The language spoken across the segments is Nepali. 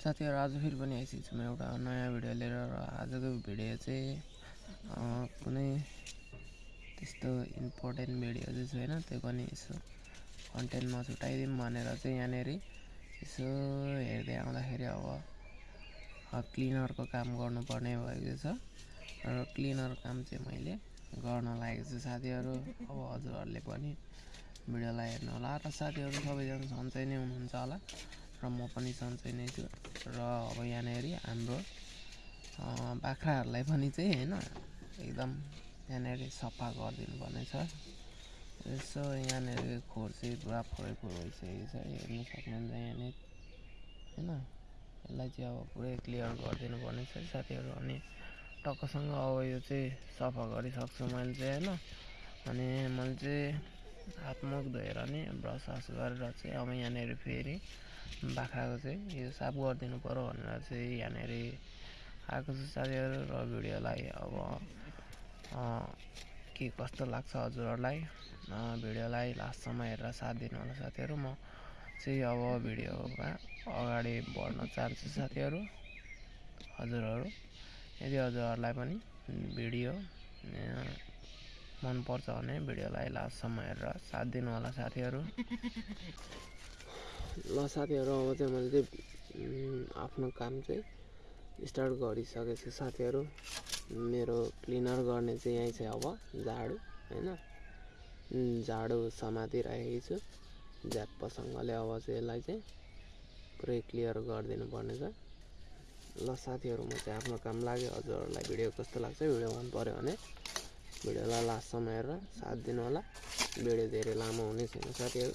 साथीहरू आज फेरि पनि आइसकेको छु म एउटा नयाँ भिडियो लिएर र आजको भिडियो चाहिँ कुनै त्यस्तो इम्पोर्टेन्ट भिडियो चाहिँ छैन त्यो पनि यसो कन्टेन्टमा छुट्याइदिउँ भनेर चाहिँ यहाँनिर यसो हेर्दै आउँदाखेरि अब क्लिनरको काम गर्नुपर्ने भएको छ। र क्लिनर काम चाहिँ मैले गर्न लागेको छु। साथीहरू अब हजुरहरूले पनि भिडियोलाई हेर्नु होला। र साथीहरू सबैजना सन्चै नै हुनुहुन्छ होला। र म पनि सन्चै नै छु। र अब यहाँनिर हाम्रो बाख्राहरूलाई पनि चाहिँ होइन एकदम यहाँनिर सफा गरिदिनु पर्ने यसो यहाँनिर खोर चाहिँ पुरा फोरै फोर भइसकेको छ हेर्नु सक्नुहुन्छ यहाँनिर। होइन यसलाई चाहिँ अब पुरै क्लियर गरिदिनु पर्ने छ। साथीहरू अनि टक्कसँग अब यो चाहिँ सफा गरिसक्छु मैले चाहिँ होइन। अनि मैले चाहिँ हातमुख धोएर नि ब्रस सस गरेर चाहिँ अब यहाँनिर फेरि बाख्राको चाहिँ यो साफ गरिदिनु पऱ्यो भनेर चाहिँ यहाँनिर आएको छु साथीहरू र भिडियोलाई अब के कस्तो लाग्छ हजुरहरूलाई? भिडियोलाई लास्टसम्म हेरेर साथ दिनु होला साथीहरू। म चाहिँ अब भिडियोमा अगाडि बढ्न चाहन्छु साथीहरू हजुरहरू। यदि हजुरहरूलाई पनि भिडियो मनपर्छ भने भिडियोलाई लास्टसम्म हेरेर साथ दिनु होला साथीहरू। ल साथीहरू अब चाहिँ मैले चाहिँ आफ्नो काम चाहिँ स्टार्ट गरिसकेको छु। साथीहरू मेरो क्लिनर गर्ने चाहिँ यहीँ चाहिँ अब झाडु होइन? झाडु समातिराखेको छु। झ्याप्पसँगले अब चाहिँ यसलाई चाहिँ पुरै क्लियर गरिदिनु पर्ने छ। ल साथीहरू म चाहिँ आफ्नो काम लाग्यो। हजुरहरूलाई भिडियो कस्तो लाग्छ भिडियो मन पऱ्यो भने भिडियोलाई लास्टसम्म हेरेर साथ दिनु होला भिडियो धेरै लामो हुने छैन साथीहरू।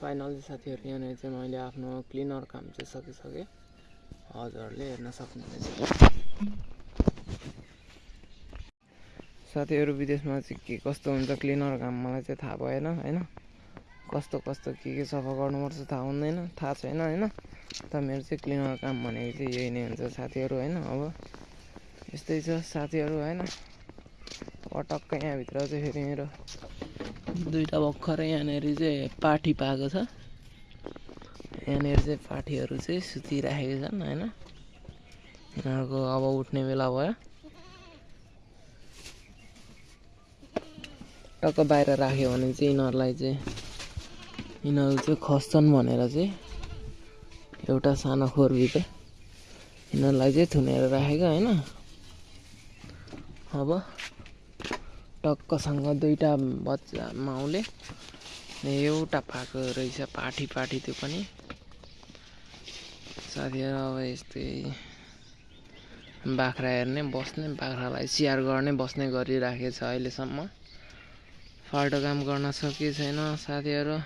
फाइनली साथीहरू यहाँनिर चाहिँ मैले आफ्नो क्लिनर काम चाहिँ सकिसकेँ। हजुरहरूले हेर्न सक्नुहुनेछ। साथीहरू विदेशमा चाहिँ के कस्तो हुन्छ क्लिनर काम? मलाई चाहिँ थाहा भएन होइन? कस्तो कस्तो के के सफा गर्नुपर्छ थाहा हुँदैन थाहा छैन होइन? त मेरो चाहिँ क्लिनर काम भनेको चाहिँ यही नै हुन्छ साथीहरू होइन? अब यस्तै छ साथीहरू होइन? पटक्क यहाँभित्र चाहिँ फेरि मेरो दुइटा भर्खरै यहाँनिर चाहिँ पाठी पाएको छ। यहाँनिर चाहिँ पाठीहरू चाहिँ सुतिराखेको छन् होइन? यिनीहरूको अब उठ्ने बेला भयो। टक्क बाहिर राख्यो भने चाहिँ यिनीहरूलाई चाहिँ यिनीहरू चाहिँ खस्छन् भनेर चाहिँ एउटा सानो खोरभित्र यिनीहरूलाई चाहिँ थुनेर राखेको होइन? अब टक्कसँग दुईवटा बच्चा माउले एउटा पाएको रहेछ पाठी पाठी त्यो पनि। साथीहरू अब यस्तै बाख्रा हेर्ने बस्ने बाख्रालाई स्याहार गर्ने बस्ने गरिराखेको छ अहिलेसम्म। फाल्टो काम गर्न सकेको छैन साथीहरू।